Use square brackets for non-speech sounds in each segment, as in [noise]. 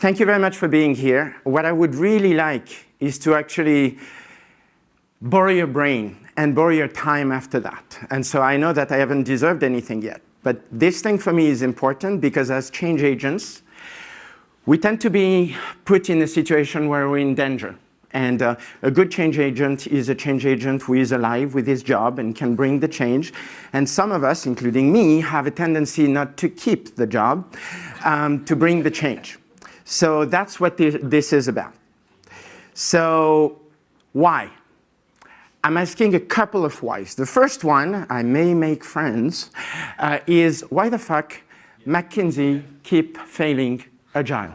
thank you very much for being here. What I would really like is to actually borrow your brain and borrow your time after that. And so I know that I haven't deserved anything yet. But this thing for me is important because as change agents, we tend to be put in a situation where we're in danger. And uh, a good change agent is a change agent who is alive with his job and can bring the change. And some of us, including me, have a tendency not to keep the job, um, to bring the change. So that's what this, is about. So why? I'm asking a couple of whys. The first one, I may make friends, uh, is why the fuck McKinsey keep failing agile?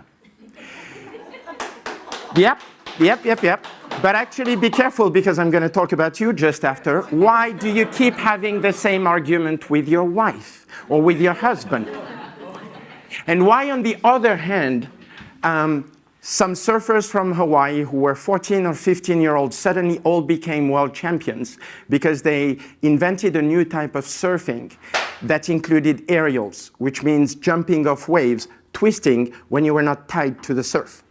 [laughs] yep, yep, yep, yep. But actually be careful because I'm going to talk about you just after. Why do you keep having the same argument with your wife or with your husband? And why, on the other hand, um, some surfers from Hawaii who were 14 or 15 year olds suddenly all became world champions because they invented a new type of surfing that included aerials, which means jumping off waves, twisting when you were not tied to the surf.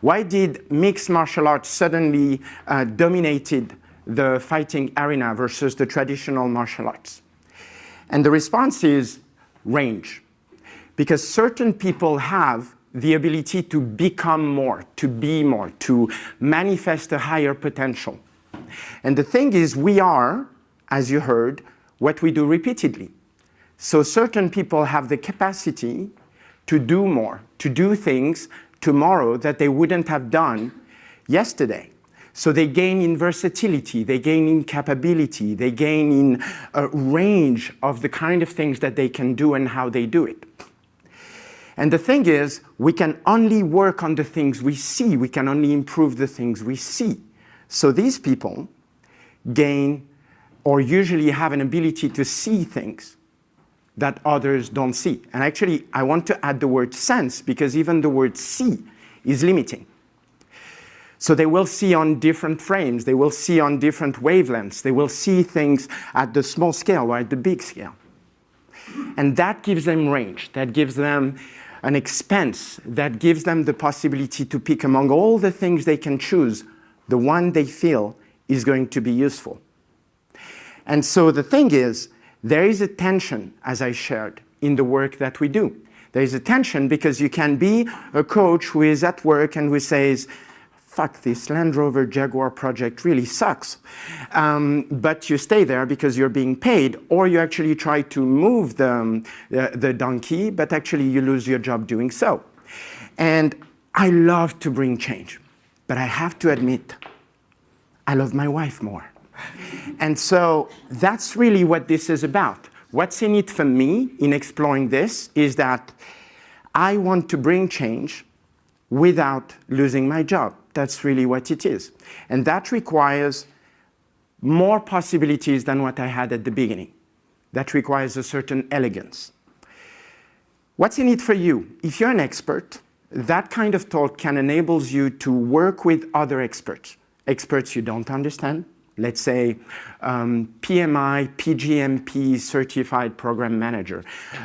Why did mixed martial arts suddenly uh, dominated the fighting arena versus the traditional martial arts? And the response is range. Because certain people have the ability to become more, to be more, to manifest a higher potential. And the thing is, we are, as you heard, what we do repeatedly. So certain people have the capacity to do more, to do things tomorrow that they wouldn't have done yesterday. So they gain in versatility, they gain in capability, they gain in a range of the kind of things that they can do and how they do it. And the thing is, we can only work on the things we see. We can only improve the things we see. So these people gain or usually have an ability to see things that others don't see. And actually, I want to add the word sense because even the word see is limiting. So they will see on different frames, they will see on different wavelengths, they will see things at the small scale or at the big scale. And that gives them range, that gives them an expense that gives them the possibility to pick among all the things they can choose, the one they feel is going to be useful. And so the thing is, there is a tension, as I shared, in the work that we do. There is a tension because you can be a coach who is at work and who says, fuck, this Land Rover Jaguar project really sucks. Um, but you stay there because you're being paid, or you actually try to move the, um, the, the donkey, but actually you lose your job doing so. And I love to bring change, but I have to admit, I love my wife more. and so that's really what this is about. What's in it for me in exploring this is that I want to bring change without losing my job. That's really what it is. And that requires more possibilities than what I had at the beginning. That requires a certain elegance. What's in it for you? If you're an expert, that kind of talk can enable you to work with other experts, experts you don't understand, let's say um, PMI, PGMP certified program manager,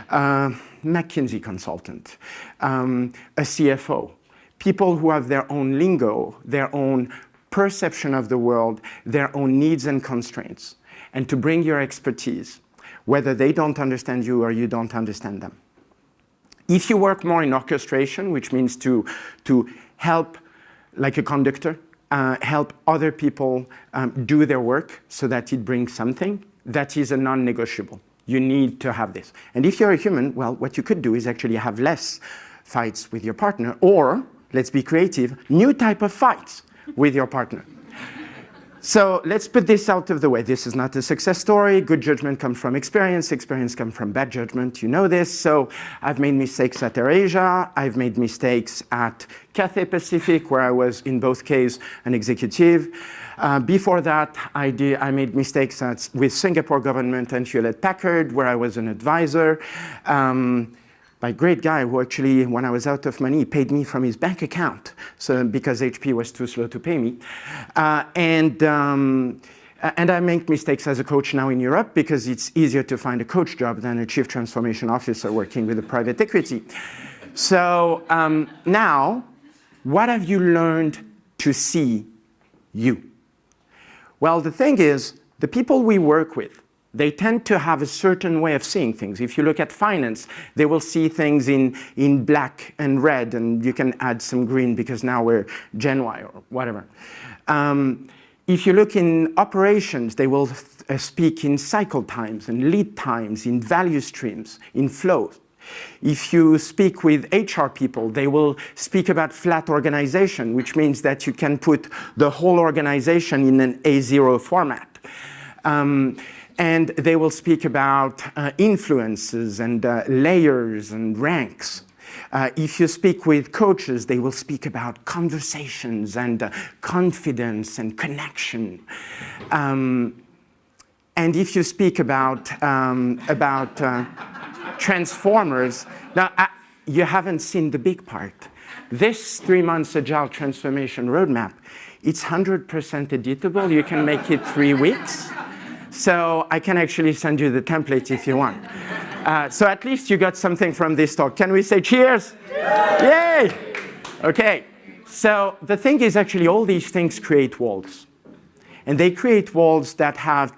uh, McKinsey consultant, um, a CFO, people who have their own lingo, their own perception of the world, their own needs and constraints, and to bring your expertise, whether they don't understand you or you don't understand them. If you work more in orchestration, which means to, to help, like a conductor, uh, help other people um, do their work so that it brings something, that is a non-negotiable. You need to have this. And if you're a human, well, what you could do is actually have less fights with your partner or let's be creative, new type of fights with your partner. So let's put this out of the way. This is not a success story. Good judgment comes from experience. Experience comes from bad judgment. You know this. So I've made mistakes at AirAsia. I've made mistakes at Cathay Pacific, where I was, in both cases, an executive. Uh, before that, I, did, I made mistakes at, with Singapore government and Hewlett Packard, where I was an advisor. Um, by a great guy who actually, when I was out of money, paid me from his bank account so, because HP was too slow to pay me. Uh, and, um, and I make mistakes as a coach now in Europe because it's easier to find a coach job than a chief transformation officer working with a private equity. So um, now, what have you learned to see you? Well, the thing is, the people we work with, they tend to have a certain way of seeing things. If you look at finance, they will see things in, in black and red, and you can add some green because now we're Gen Y or whatever. Um, if you look in operations, they will uh, speak in cycle times and lead times, in value streams, in flows. If you speak with HR people, they will speak about flat organization, which means that you can put the whole organization in an A0 format. Um, and they will speak about uh, influences and uh, layers and ranks. Uh, if you speak with coaches, they will speak about conversations and uh, confidence and connection. Um, and if you speak about, um, about uh, transformers, now uh, you haven't seen the big part. This three months agile transformation roadmap, it's 100% editable. You can make it three weeks. So I can actually send you the template if you want. Uh, so at least you got something from this talk. Can we say cheers? Yeah. Yay! Okay. So the thing is actually all these things create walls. And they create walls that have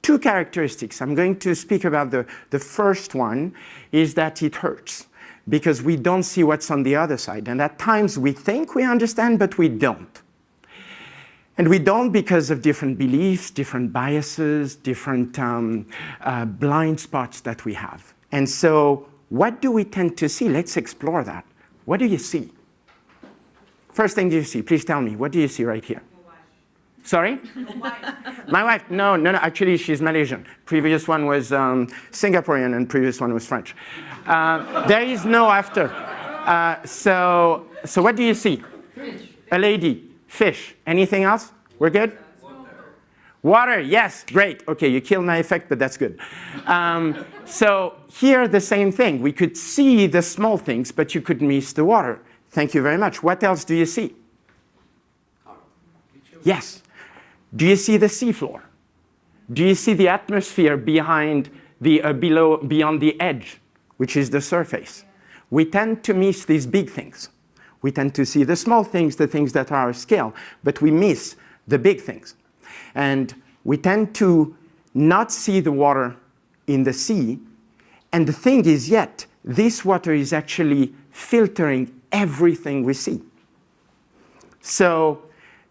two characteristics. I'm going to speak about the, the first one is that it hurts because we don't see what's on the other side. And at times we think we understand, but we don't. And we don't because of different beliefs, different biases, different um, uh, blind spots that we have. And so what do we tend to see? Let's explore that. What do you see? First thing you see, please tell me, what do you see right here? Sorry? My wife. No, no, no. Actually, she's Malaysian. Previous one was um, Singaporean, and previous one was French. Uh, there is no after. Uh, so, so what do you see? A lady. Fish. Anything else? We're good. Water. Yes. Great. Okay, you killed my effect, but that's good. Um, so here, the same thing. We could see the small things, but you could miss the water. Thank you very much. What else do you see? Yes. Do you see the seafloor? Do you see the atmosphere behind the, uh, below, beyond the edge, which is the surface? We tend to miss these big things. We tend to see the small things, the things that are our scale, but we miss the big things. And we tend to not see the water in the sea. And the thing is yet, this water is actually filtering everything we see. So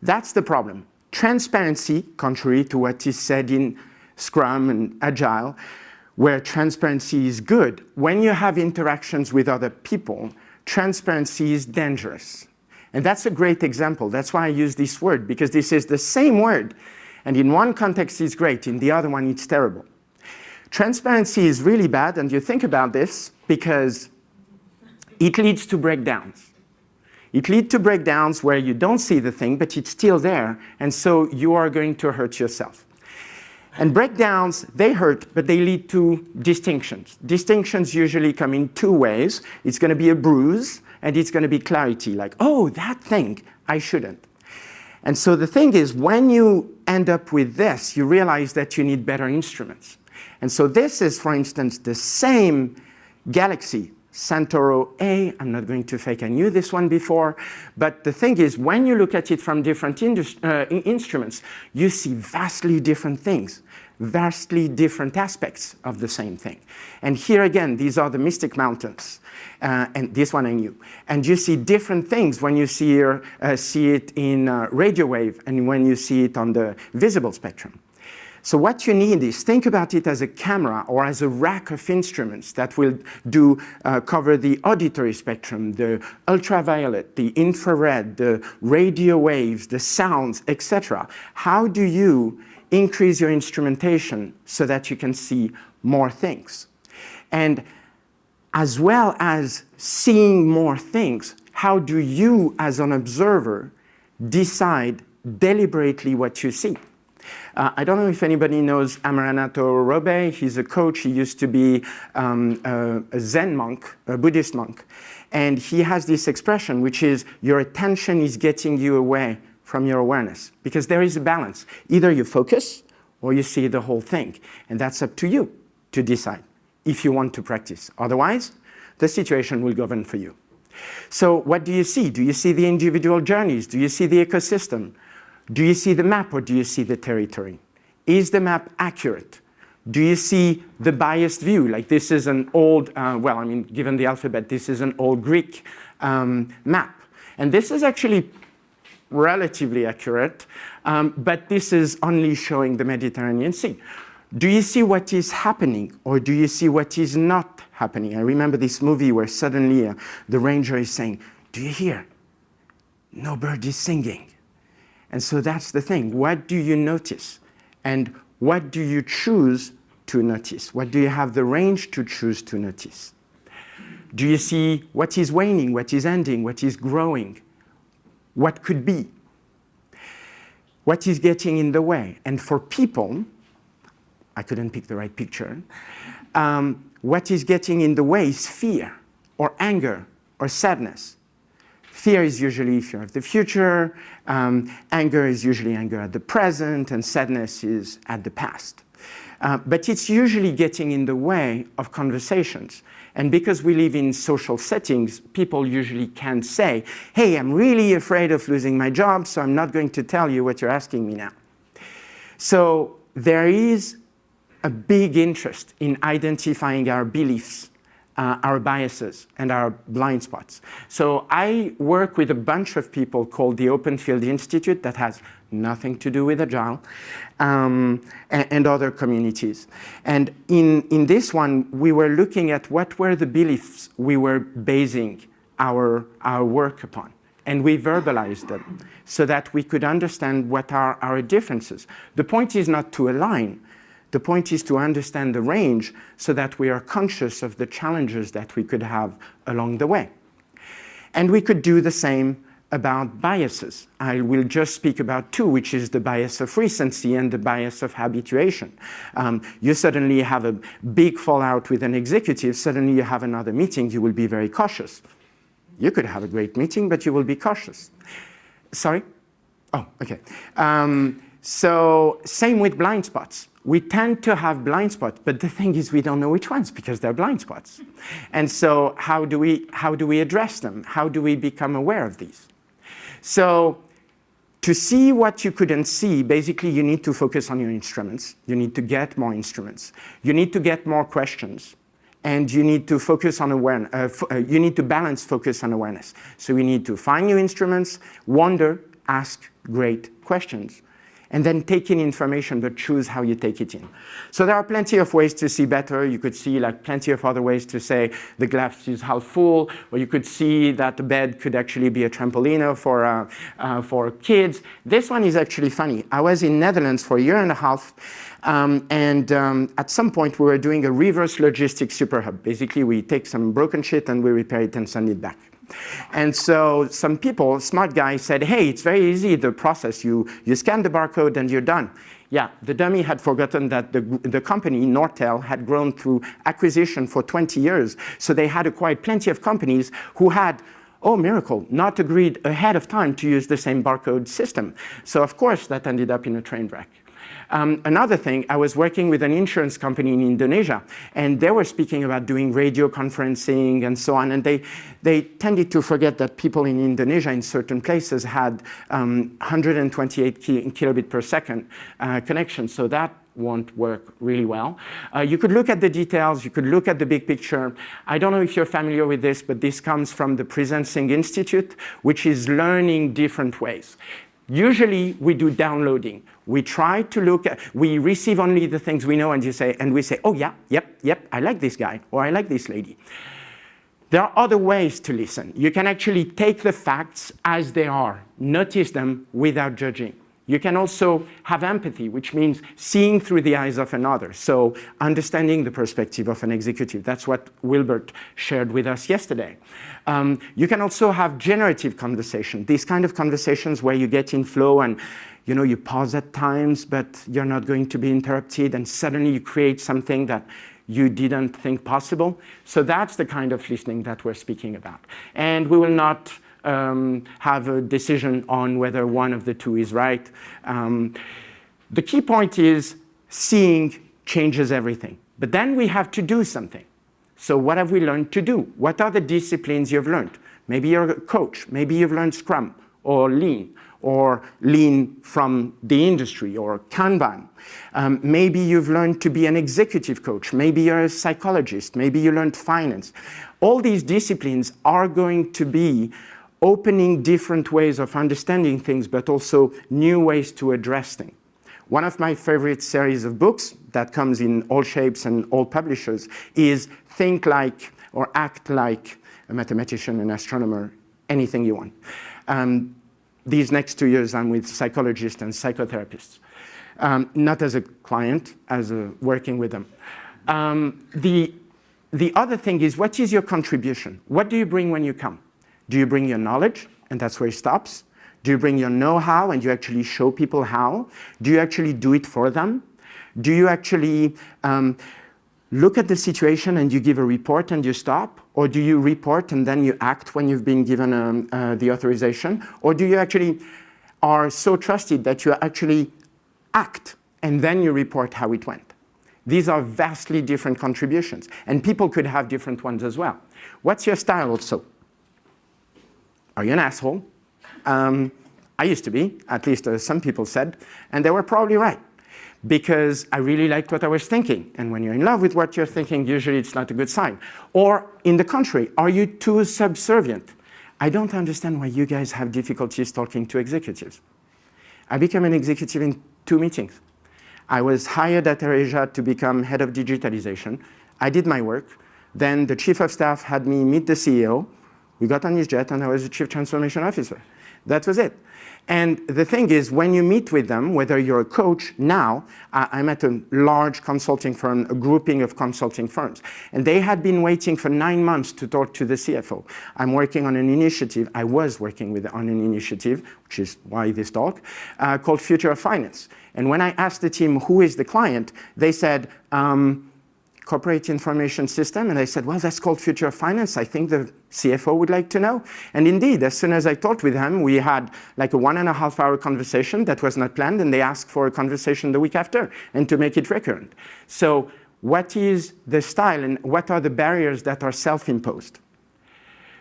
that's the problem transparency, contrary to what is said in Scrum and Agile, where transparency is good, when you have interactions with other people, transparency is dangerous. And that's a great example. That's why I use this word, because this is the same word. And in one context it's great, in the other one it's terrible. Transparency is really bad, and you think about this, because it leads to breakdowns. It leads to breakdowns where you don't see the thing, but it's still there, and so you are going to hurt yourself. And breakdowns, they hurt, but they lead to distinctions. Distinctions usually come in two ways. It's going to be a bruise, and it's going to be clarity, like, oh, that thing, I shouldn't. And so the thing is, when you end up with this, you realize that you need better instruments. And so this is, for instance, the same galaxy Centaurus A. I'm not going to fake, I knew this one before. But the thing is, when you look at it from different uh, instruments, you see vastly different things, vastly different aspects of the same thing. And here again, these are the Mystic Mountains. Uh, and this one I knew. And you see different things when you see, uh, see it in uh, radio wave and when you see it on the visible spectrum. So what you need is think about it as a camera or as a rack of instruments that will do uh, cover the auditory spectrum, the ultraviolet, the infrared, the radio waves, the sounds, etc. How do you increase your instrumentation so that you can see more things? And as well as seeing more things, how do you as an observer decide deliberately what you see? Uh, I don't know if anybody knows Amaranatho Robey. He's a coach. He used to be um, a, a Zen monk, a Buddhist monk. And he has this expression, which is your attention is getting you away from your awareness. Because there is a balance. Either you focus or you see the whole thing. And that's up to you to decide if you want to practice. Otherwise, the situation will govern for you. So what do you see? Do you see the individual journeys? Do you see the ecosystem? Do you see the map or do you see the territory? Is the map accurate? Do you see the biased view? Like this is an old, uh, well, I mean, given the alphabet, this is an old Greek um, map. And this is actually relatively accurate, um, but this is only showing the Mediterranean Sea. Do you see what is happening or do you see what is not happening? I remember this movie where suddenly uh, the ranger is saying, do you hear? No bird is singing. And so that's the thing. What do you notice? And what do you choose to notice? What do you have the range to choose to notice? Do you see what is waning, what is ending, what is growing? What could be? What is getting in the way? And for people, I couldn't pick the right picture, um, what is getting in the way is fear or anger or sadness. Fear is usually fear of the future, um, anger is usually anger at the present, and sadness is at the past. Uh, but it's usually getting in the way of conversations. And because we live in social settings, people usually can't say, hey, I'm really afraid of losing my job, so I'm not going to tell you what you're asking me now. So there is a big interest in identifying our beliefs, uh, our biases, and our blind spots. So I work with a bunch of people called the Open Field Institute that has nothing to do with Agile, um, and, and, other communities. And in, in this one, we were looking at what were the beliefs we were basing our, our work upon. And we verbalized them so that we could understand what are our differences. The point is not to align, the point is to understand the range so that we are conscious of the challenges that we could have along the way. And we could do the same about biases. I will just speak about two, which is the bias of recency and the bias of habituation. Um, you suddenly have a big fallout with an executive, suddenly you have another meeting, you will be very cautious. You could have a great meeting, but you will be cautious. Sorry? Oh, okay. Um, so same with blind spots we tend to have blind spots, but the thing is we don't know which ones because they're blind spots. And so how do we, how do we address them? How do we become aware of these? So to see what you couldn't see, basically you need to focus on your instruments. You need to get more instruments. You need to get more questions. And you need to focus on awareness. Uh, uh, you need to balance focus and awareness. So you need to find new instruments, wonder, ask great questions and then take in information, but choose how you take it in. So there are plenty of ways to see better. You could see like plenty of other ways to say the glass is half full, or you could see that the bed could actually be a trampoline for, uh, uh, for kids. This one is actually funny. I was in Netherlands for a year and a half, um, and um, at some point we were doing a reverse logistics super hub. Basically, we take some broken shit and we repair it and send it back. And so some people, smart guys said, hey, it's very easy, the process. You, you scan the barcode and you're done. Yeah, the dummy had forgotten that the, the company, Nortel, had grown through acquisition for 20 years. So they had acquired plenty of companies who had oh miracle, not agreed ahead of time to use the same barcode system. So of course that ended up in a train wreck. Um, another thing, I was working with an insurance company in Indonesia, and they were speaking about doing radio conferencing and so on, and they, they tended to forget that people in Indonesia in certain places had um, 128 ki kilobit per second uh, connection, so that won't work really well. Uh, you could look at the details, you could look at the big picture. I don't know if you're familiar with this, but this comes from the Presencing Institute, which is learning different ways. Usually we do downloading. We try to look at, we receive only the things we know and you say, and we say, oh yeah, yep, yep, I like this guy or I like this lady. There are other ways to listen. You can actually take the facts as they are, notice them without judging. You can also have empathy, which means seeing through the eyes of another. So understanding the perspective of an executive. That's what Wilbert shared with us yesterday. Um, you can also have generative conversation, these kind of conversations where you get in flow and you know, you pause at times, but you're not going to be interrupted and suddenly you create something that you didn't think possible. So that's the kind of listening that we're speaking about. And we will not um, have a decision on whether one of the two is right. Um, the key point is seeing changes everything. But then we have to do something. So what have we learned to do? What are the disciplines you've learned? Maybe you're a coach. Maybe you've learned Scrum or Lean or Lean from the industry or Kanban. Um, maybe you've learned to be an executive coach. Maybe you're a psychologist. Maybe you learned finance. All these disciplines are going to be opening different ways of understanding things, but also new ways to address things. One of my favorite series of books that comes in all shapes and all publishers is Think Like or Act Like a Mathematician, an Astronomer, anything you want. Um, these next two years I'm with psychologists and psychotherapists. Um, not as a client, as a working with them. Um, the, the other thing is, what is your contribution? What do you bring when you come? Do you bring your knowledge, and that's where it stops? Do you bring your know-how and you actually show people how? Do you actually do it for them? Do you actually um, look at the situation and you give a report and you stop? Or do you report and then you act when you've been given um, uh, the authorization? Or do you actually are so trusted that you actually act and then you report how it went? These are vastly different contributions and people could have different ones as well. What's your style also? Are you an asshole? Um, I used to be, at least uh, some people said, and they were probably right because I really liked what I was thinking. And when you're in love with what you're thinking, usually it's not a good sign. Or in the contrary, are you too subservient? I don't understand why you guys have difficulties talking to executives. I became an executive in two meetings. I was hired at AirAsia to become head of digitalization. I did my work. Then the chief of staff had me meet the CEO. We got on his jet and I was the chief transformation officer. That was it. And the thing is, when you meet with them, whether you're a coach now, uh, I'm at a large consulting firm, a grouping of consulting firms, and they had been waiting for nine months to talk to the CFO. I'm working on an initiative, I was working with on an initiative, which is why this talk, uh, called Future of Finance. And when I asked the team, who is the client, they said, um, corporate information system? And I said, well, that's called future finance. I think the CFO would like to know. And indeed, as soon as I talked with him, we had like a one and a half hour conversation that was not planned, and they asked for a conversation the week after, and to make it recurrent. So what is the style, and what are the barriers that are self-imposed?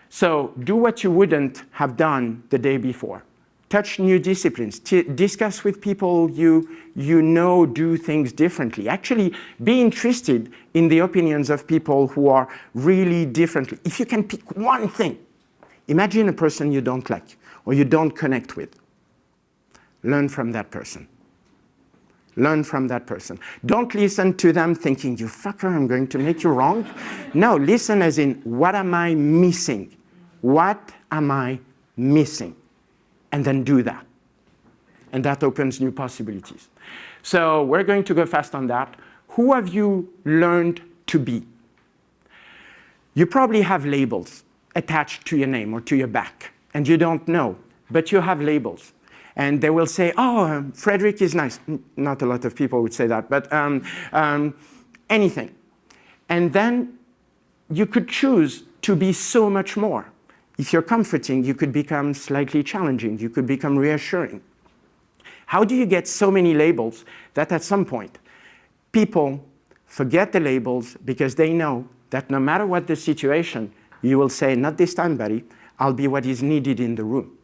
So do what you wouldn't have done the day before touch new disciplines, discuss with people you, you know do things differently. Actually, be interested in the opinions of people who are really differently. If you can pick one thing, imagine a person you don't like or you don't connect with. Learn from that person. Learn from that person. Don't listen to them thinking, you fucker, I'm going to make you wrong. No, listen as in, what am I missing? What am I missing? And then do that. And that opens new possibilities. So we're going to go fast on that. Who have you learned to be? You probably have labels attached to your name or to your back, and you don't know, but you have labels. And they will say, oh, um, Frederick is nice. Not a lot of people would say that, but um, um, anything. And then you could choose to be so much more. If you're comforting, you could become slightly challenging. You could become reassuring. How do you get so many labels that at some point people forget the labels because they know that no matter what the situation, you will say, not this time, buddy, I'll be what is needed in the room.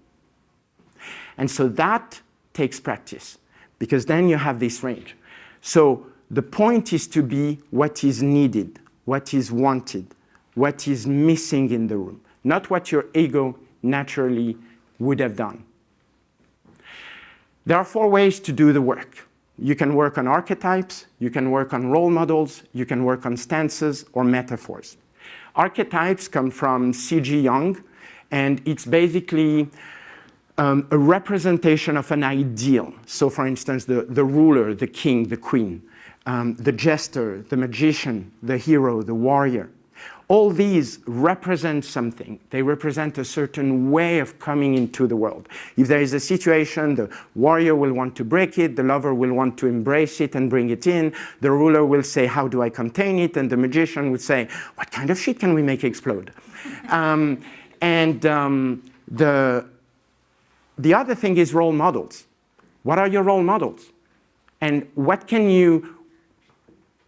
And so that takes practice because then you have this range. So the point is to be what is needed, what is wanted, what is missing in the room not what your ego naturally would have done. There are four ways to do the work. You can work on archetypes, you can work on role models, you can work on stances or metaphors. Archetypes come from C.G. Jung, and it's basically um, a representation of an ideal. So for instance, the, the ruler, the king, the queen, um, the jester, the magician, the hero, the warrior. All these represent something. They represent a certain way of coming into the world. If there is a situation, the warrior will want to break it, the lover will want to embrace it and bring it in, the ruler will say, how do I contain it? And the magician would say, what kind of shit can we make explode? [laughs] um, and um, the, the other thing is role models. What are your role models? And what can you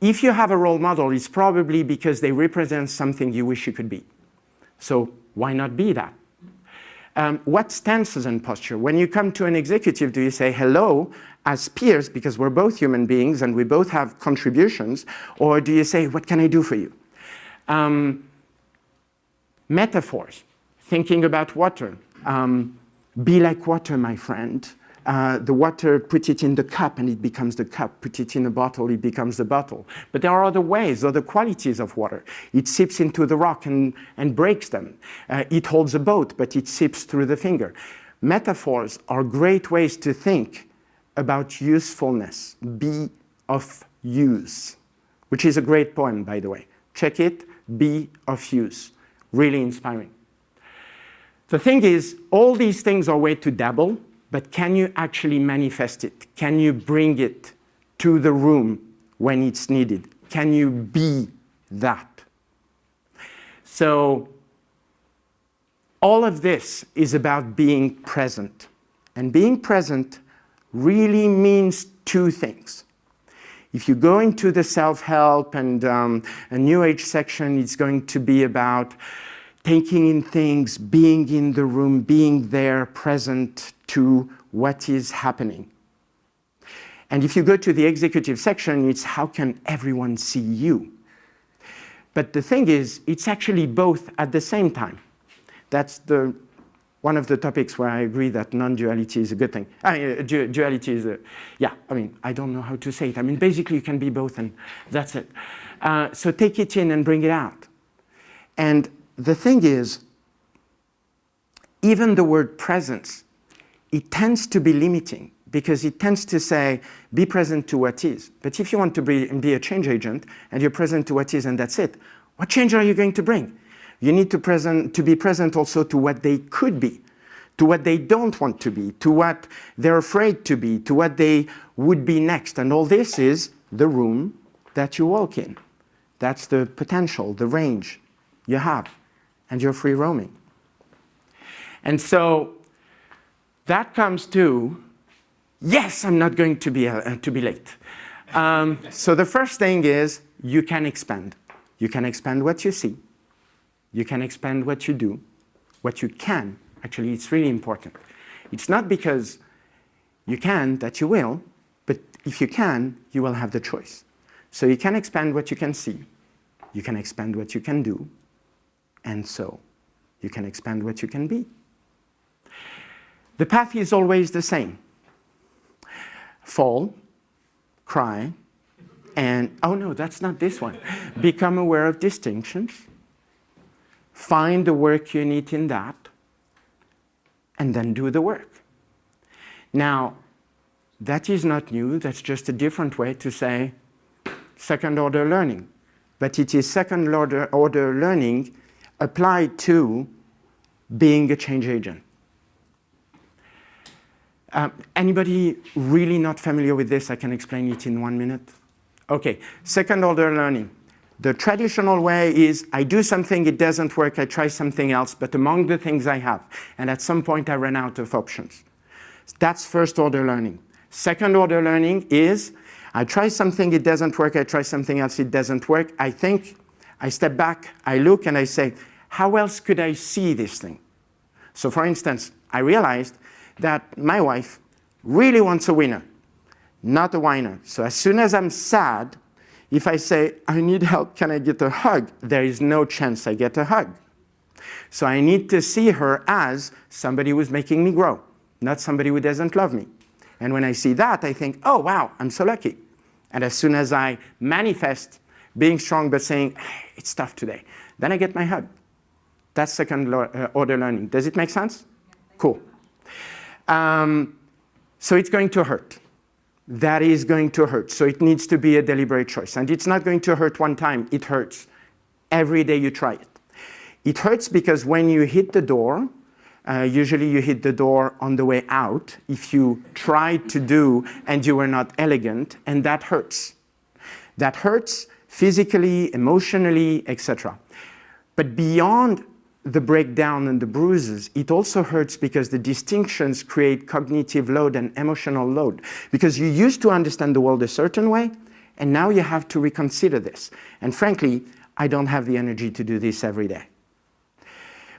If you have a role model, it's probably because they represent something you wish you could be. So why not be that? Um, what stances and posture? When you come to an executive, do you say hello as peers because we're both human beings and we both have contributions, or do you say, what can I do for you? Um, metaphors, thinking about water. Um, be like water, my friend. Uh, the water, put it in the cup and it becomes the cup. Put it in a bottle, it becomes the bottle. But there are other ways, other qualities of water. It seeps into the rock and, and breaks them. Uh, it holds a boat, but it seeps through the finger. Metaphors are great ways to think about usefulness. Be of use, which is a great poem, by the way. Check it, be of use. Really inspiring. The thing is, all these things are way to dabble, but can you actually manifest it? Can you bring it to the room when it's needed? Can you be that? So all of this is about being present. And being present really means two things. If you go into the self-help and um, a New Age section, it's going to be about taking in things, being in the room, being there, present to what is happening. And if you go to the executive section, it's how can everyone see you? But the thing is, it's actually both at the same time. That's the, one of the topics where I agree that non-duality is a good thing. I mean, uh, du duality is a, yeah, I mean, I don't know how to say it. I mean, basically you can be both and that's it. Uh, so take it in and bring it out. And the thing is, even the word presence, it tends to be limiting because it tends to say, be present to what is. But if you want to be, be a change agent and you're present to what is and that's it, what change are you going to bring? You need to, present, to be present also to what they could be, to what they don't want to be, to what they're afraid to be, to what they would be next. And all this is the room that you walk in. That's the potential, the range you have and you're free roaming. And so that comes to, yes, I'm not going to be, uh, to be late. Um, so the first thing is you can expand. You can expand what you see. You can expand what you do, what you can. Actually, it's really important. It's not because you can that you will, but if you can, you will have the choice. So you can expand what you can see. You can expand what you can do. And so you can expand what you can be. The path is always the same. Fall, cry, and, oh no, that's not this one. Become aware of distinctions, find the work you need in that, and then do the work. Now, that is not new, that's just a different way to say second order learning. But it is second order, order learning applied to being a change agent. Um, anybody really not familiar with this? I can explain it in one minute. Okay, second order learning. The traditional way is I do something, it doesn't work, I try something else, but among the things I have, and at some point I run out of options. That's first order learning. Second order learning is I try something, it doesn't work, I try something else, it doesn't work. I think, I step back, I look and I say, how else could I see this thing? So for instance, I realized that my wife really wants a winner, not a whiner. So as soon as I'm sad, if I say, I need help, can I get a hug? There is no chance I get a hug. So I need to see her as somebody who's making me grow, not somebody who doesn't love me. And when I see that, I think, oh, wow, I'm so lucky. And as soon as I manifest being strong but saying, it's tough today, then I get my hug. That's second uh, order learning. Does it make sense? Cool. Um, so it's going to hurt. That is going to hurt. So it needs to be a deliberate choice. And it's not going to hurt one time. It hurts every day you try it. It hurts because when you hit the door, uh, usually you hit the door on the way out if you tried to do and you were not elegant, and that hurts. That hurts physically, emotionally, etc. But beyond the breakdown and the bruises, it also hurts because the distinctions create cognitive load and emotional load. Because you used to understand the world a certain way, And now you have to reconsider this. And frankly, I don't have the energy to do this every day.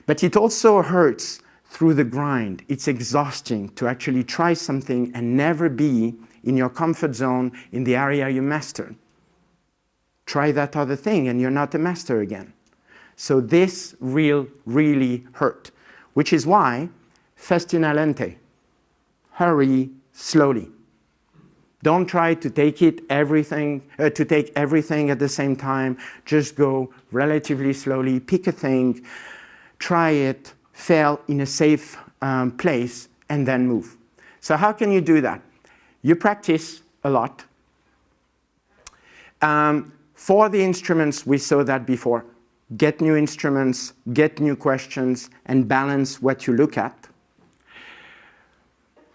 But it also hurts through the grind. It's exhausting to actually try something and never be in your comfort zone in the area you master. Try that other thing and you're not a master again. So this real, really hurt, which is why festina lente, hurry slowly. Don't try to take it everything, uh, to take everything at the same time. Just go relatively slowly, pick a thing, try it, fail in a safe um, place, and then move. So how can you do that? You practice a lot. Um, for the instruments, we saw that before. Get new instruments, get new questions, and balance what you look at.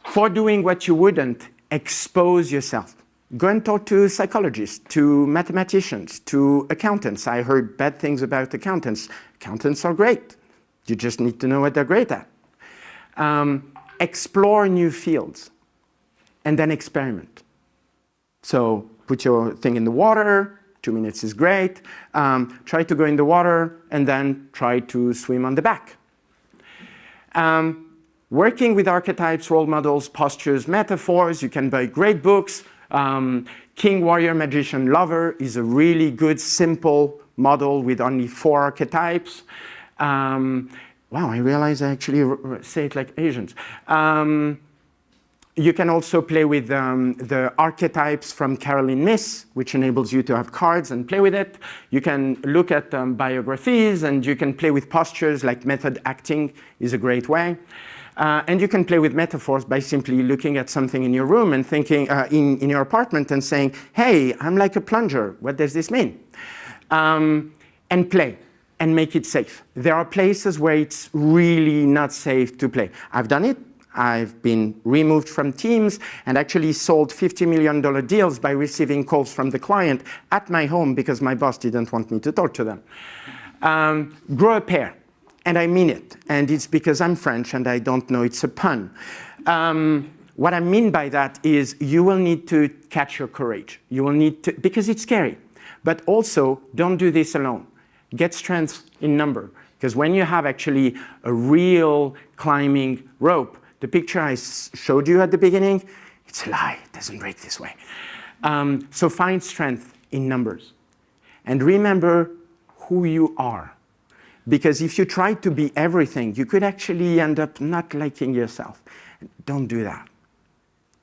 For doing what you wouldn't, expose yourself. Go and talk to psychologists, to mathematicians, to accountants. I heard bad things about accountants. Accountants are great. You just need to know what they're great at. Um, explore new fields and then experiment. So put your thing in the water, two minutes is great. Um, try to go in the water and then try to swim on the back. Um, working with archetypes, role models, postures, metaphors, you can buy great books. Um, King, Warrior, Magician, Lover is a really good, simple model with only four archetypes. Um, wow, I realize I actually say it like Asians. You can also play with um, the archetypes from Caroline Myss, which enables you to have cards and play with it. You can look at um, biographies and you can play with postures like method acting is a great way. Uh, and you can play with metaphors by simply looking at something in your room and thinking uh, in, in your apartment and saying, hey, I'm like a plunger. What does this mean? Um, and play and make it safe. There are places where it's really not safe to play. I've done it. I've been removed from teams and actually sold $50 million deals by receiving calls from the client at my home because my boss didn't want me to talk to them. Um, grow a pair, and I mean it. And it's because I'm French and I don't know it's a pun. Um, what I mean by that is you will need to catch your courage. You will need to, because it's scary. But also, don't do this alone. Get strength in number. Because when you have actually a real climbing rope, the picture I showed you at the beginning, it's a lie, it doesn't break this way. Um, so find strength in numbers. And remember who you are. Because if you try to be everything, you could actually end up not liking yourself. Don't do that.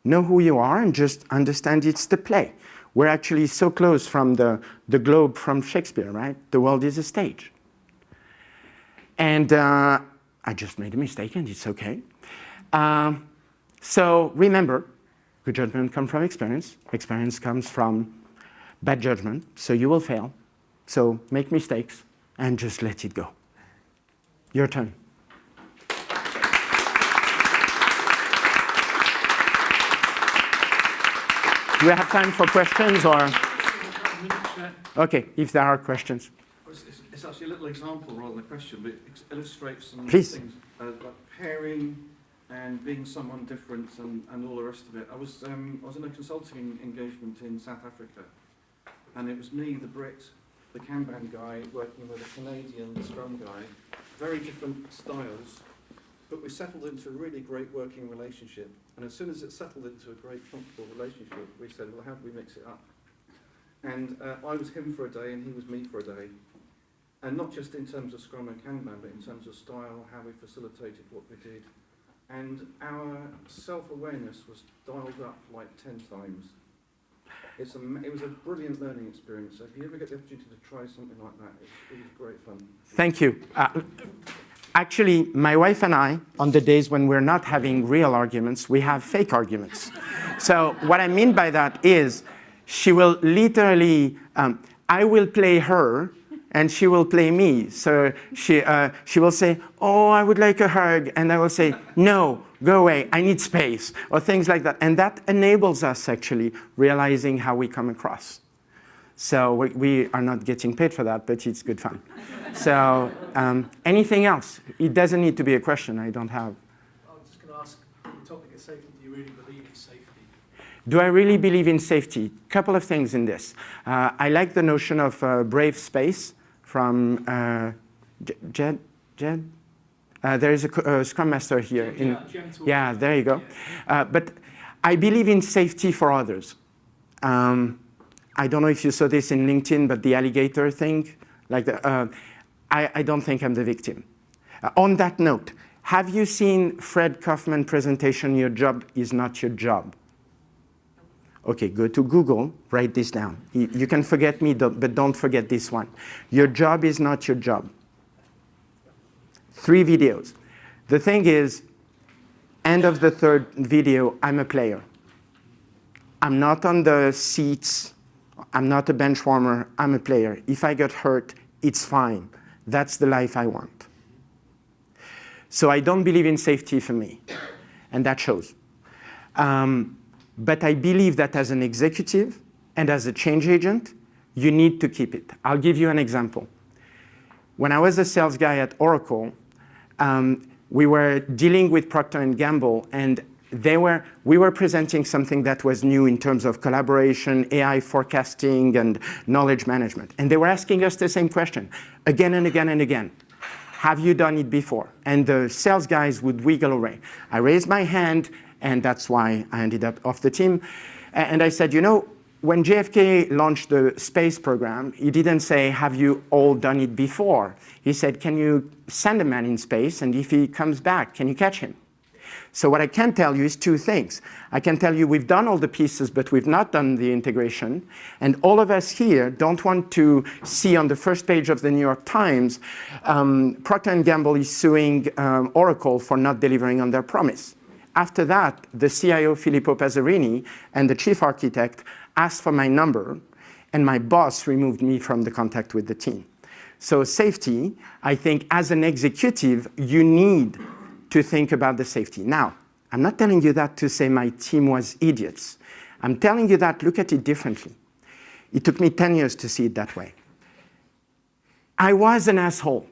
Know who you are and just understand it's the play. We're actually so close from the, the globe from Shakespeare, right? The world is a stage. And uh, I just made a mistake and it's okay. Um, so remember, good judgment comes from experience. Experience comes from bad judgment, so you will fail. So make mistakes and just let it go. Your turn. Do we have time for questions or? Okay, if there are questions. It's, it's actually a little example rather than a question, but it illustrates some Please. things uh, like pairing, and being someone different and, and all the rest of it. I was, um, I was in a consulting engagement in South Africa, and it was me, the Brit, the Kanban guy, working with a Canadian Scrum guy. Very different styles, but we settled into a really great working relationship. And as soon as it settled into a great, comfortable relationship, we said, well, how do we mix it up? And uh, I was him for a day, and he was me for a day. And not just in terms of Scrum and Kanban, but in terms of style, how we facilitated what we did, and our self-awareness was dialed up like 10 times. It's a, it was a brilliant learning experience. So if you ever get the opportunity to try something like that, it, it was great fun. Thank you. Uh, actually, my wife and I, on the days when we're not having real arguments, we have fake arguments. so what I mean by that is she will literally, um, I will play her and she will play me. So she, uh, she will say, oh, I would like a hug. And I will say, no, go away, I need space, or things like that. And that enables us actually realizing how we come across. So we, we are not getting paid for that, but it's good fun. so um, anything else? It doesn't need to be a question, I don't have. I was just going to ask, the topic of safety, do you really believe in safety? Do I really believe in safety? Couple of things in this. Uh, I like the notion of uh, brave space from uh, Jed. Jed? Uh, there is a, a, Scrum Master here. In, yeah, there you go. Uh, but I believe in safety for others. Um, I don't know if you saw this in LinkedIn, but the alligator thing, like the, uh, I, I, don't think I'm the victim. Uh, on that note, have you seen Fred Kofman presentation, Your Job is Not Your Job? Okay, go to Google, write this down. You, can forget me, but don't forget this one. Your job is not your job. Three videos. The thing is, end of the third video, I'm a player. I'm not on the seats. I'm not a bench warmer. I'm a player. If I get hurt, it's fine. That's the life I want. So I don't believe in safety for me, and that shows. Um, but I believe that as an executive and as a change agent, you need to keep it. I'll give you an example. When I was a sales guy at Oracle, um, we were dealing with Procter & Gamble, and they were, we were presenting something that was new in terms of collaboration, AI forecasting, and knowledge management. And they were asking us the same question again and again and again. Have you done it before? And the sales guys would wiggle away. I raised my hand, and that's why I ended up off the team. And I said, you know, when JFK launched the space program, he didn't say, have you all done it before? He said, can you send a man in space, and if he comes back, can you catch him? So what I can tell you is two things. I can tell you we've done all the pieces, but we've not done the integration. And all of us here don't want to see on the first page of the New York Times, um, Procter & Gamble is suing um, Oracle for not delivering on their promise. After that, the CIO, Filippo Passerini, and the chief architect asked for my number, and my boss removed me from the contact with the team. So safety, I think as an executive, you need to think about the safety. Now, I'm not telling you that to say my team was idiots. I'm telling you that look at it differently. It took me 10 years to see it that way. I was an asshole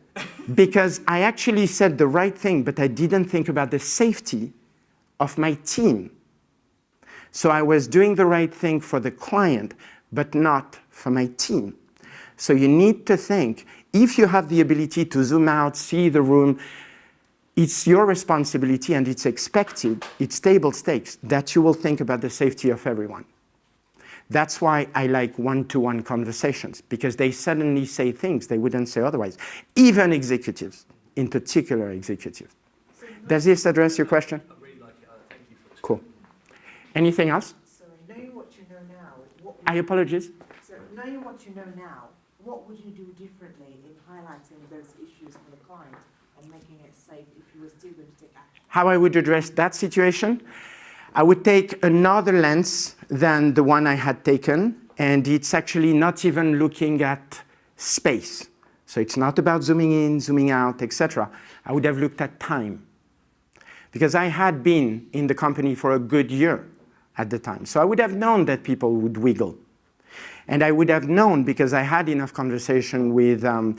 because I actually said the right thing, but I didn't think about the safety of my team. So I was doing the right thing for the client, but not for my team. So you need to think, if you have the ability to zoom out, see the room, it's your responsibility and it's expected, it's table stakes, that you will think about the safety of everyone. That's why I like one-to-one -one conversations, because they suddenly say things they wouldn't say otherwise, even executives, in particular executives. Does this address your question? Anything else? So knowing what you know now, I apologize. So knowing what you know now, what would you do differently in highlighting those issues for the client and making it safe if you were still going to take action? How I would address that situation? I would take another lens than the one I had taken, and it's actually not even looking at space. So it's not about zooming in, zooming out, etc. I would have looked at time because I had been in the company for a good year at the time. So I would have known that people would wiggle. And I would have known because I had enough conversation with, um,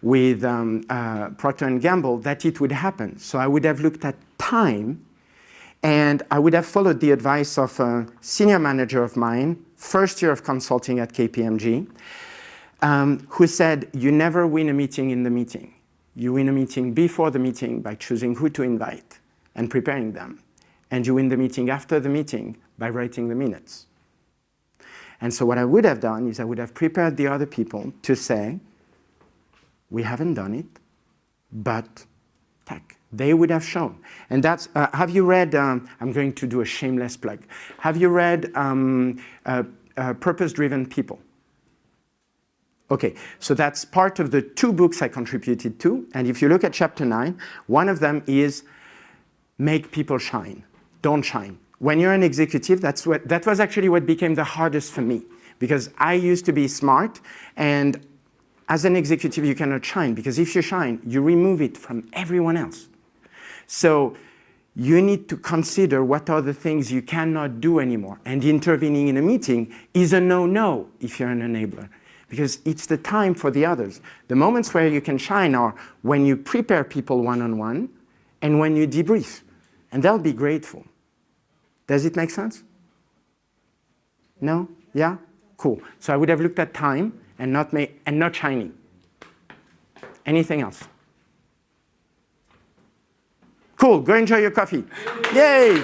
with um, uh, Procter & Gamble that it would happen. So I would have looked at time and I would have followed the advice of a senior manager of mine, first year of consulting at KPMG, um, who said, you never win a meeting in the meeting. You win a meeting before the meeting by choosing who to invite and preparing them. And you win the meeting after the meeting by writing the minutes. And so what I would have done is I would have prepared the other people to say, we haven't done it, but tech. They would have shown. And that's, uh, have you read, um, I'm going to do a shameless plug. Have you read um, uh, uh, Purpose-Driven People? Okay, so that's part of the two books I contributed to. And if you look at chapter nine, one of them is make people shine. Don't shine. When you're an executive, that's what, that was actually what became the hardest for me because I used to be smart and as an executive, you cannot shine because if you shine, you remove it from everyone else. So you need to consider what are the things you cannot do anymore. And intervening in a meeting is a no-no if you're an enabler because it's the time for the others. The moments where you can shine are when you prepare people one-on-one -on -one and when you debrief and they'll be grateful. Does it make sense? No? Yeah? Cool. So I would have looked at time and not, ma- and not shiny. Anything else? Cool. Go enjoy your coffee. Yay!